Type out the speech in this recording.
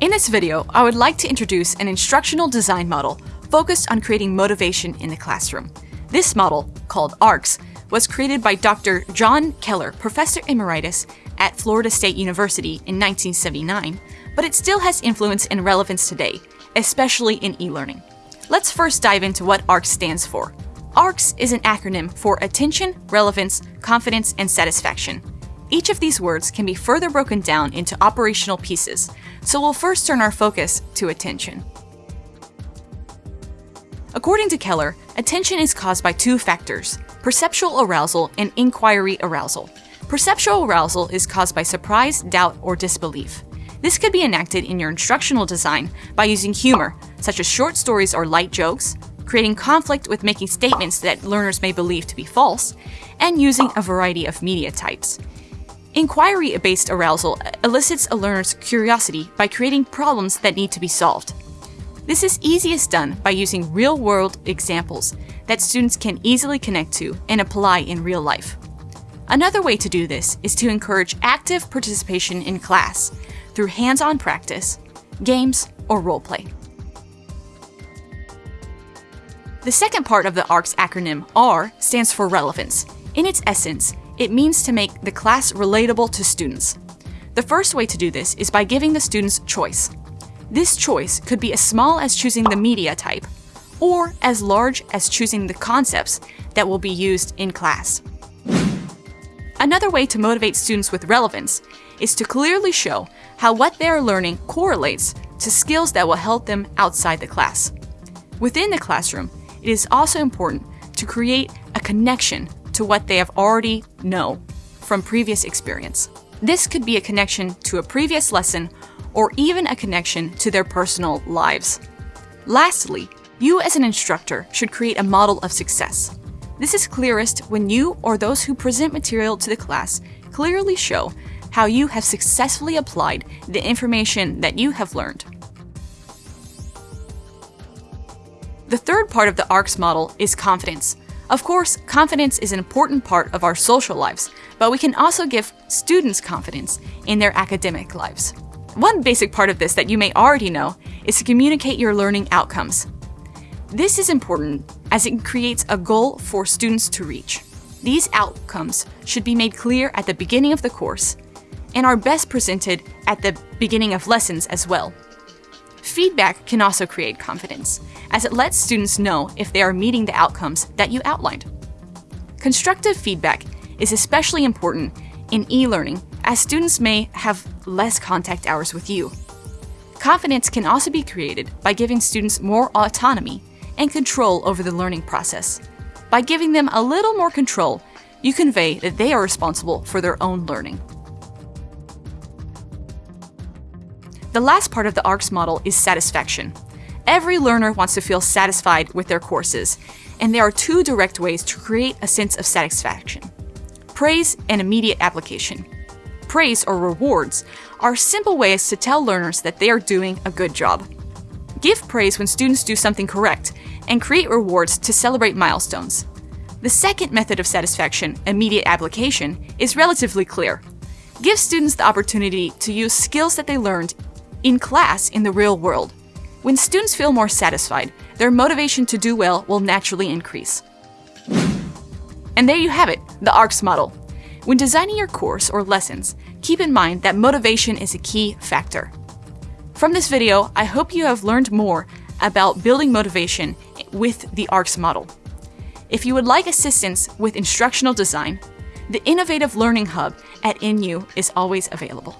In this video, I would like to introduce an instructional design model focused on creating motivation in the classroom. This model, called ARCS, was created by Dr. John Keller, Professor Emeritus at Florida State University in 1979, but it still has influence and relevance today, especially in e-learning. Let's first dive into what ARCS stands for. ARCS is an acronym for Attention, Relevance, Confidence, and Satisfaction. Each of these words can be further broken down into operational pieces, so we'll first turn our focus to attention. According to Keller, attention is caused by two factors, perceptual arousal and inquiry arousal. Perceptual arousal is caused by surprise, doubt, or disbelief. This could be enacted in your instructional design by using humor, such as short stories or light jokes, creating conflict with making statements that learners may believe to be false, and using a variety of media types. Inquiry-based arousal elicits a learner's curiosity by creating problems that need to be solved. This is easiest done by using real-world examples that students can easily connect to and apply in real life. Another way to do this is to encourage active participation in class through hands-on practice, games, or role-play. The second part of the ARCS acronym, R, stands for relevance. In its essence, it means to make the class relatable to students. The first way to do this is by giving the students choice. This choice could be as small as choosing the media type, or as large as choosing the concepts that will be used in class. Another way to motivate students with relevance is to clearly show how what they are learning correlates to skills that will help them outside the class. Within the classroom, it is also important to create a connection to what they have already know from previous experience. This could be a connection to a previous lesson or even a connection to their personal lives. Lastly, you as an instructor should create a model of success. This is clearest when you or those who present material to the class clearly show how you have successfully applied the information that you have learned. The third part of the ARCS model is confidence. Of course, confidence is an important part of our social lives, but we can also give students confidence in their academic lives. One basic part of this that you may already know is to communicate your learning outcomes. This is important as it creates a goal for students to reach. These outcomes should be made clear at the beginning of the course and are best presented at the beginning of lessons as well. Feedback can also create confidence, as it lets students know if they are meeting the outcomes that you outlined. Constructive feedback is especially important in e-learning as students may have less contact hours with you. Confidence can also be created by giving students more autonomy and control over the learning process. By giving them a little more control, you convey that they are responsible for their own learning. The last part of the ARCS model is satisfaction. Every learner wants to feel satisfied with their courses, and there are two direct ways to create a sense of satisfaction. Praise and immediate application. Praise or rewards are simple ways to tell learners that they are doing a good job. Give praise when students do something correct, and create rewards to celebrate milestones. The second method of satisfaction, immediate application, is relatively clear. Give students the opportunity to use skills that they learned in class in the real world. When students feel more satisfied, their motivation to do well will naturally increase. And there you have it, the ARCS model. When designing your course or lessons, keep in mind that motivation is a key factor. From this video, I hope you have learned more about building motivation with the ARCS model. If you would like assistance with instructional design, the Innovative Learning Hub at NU is always available.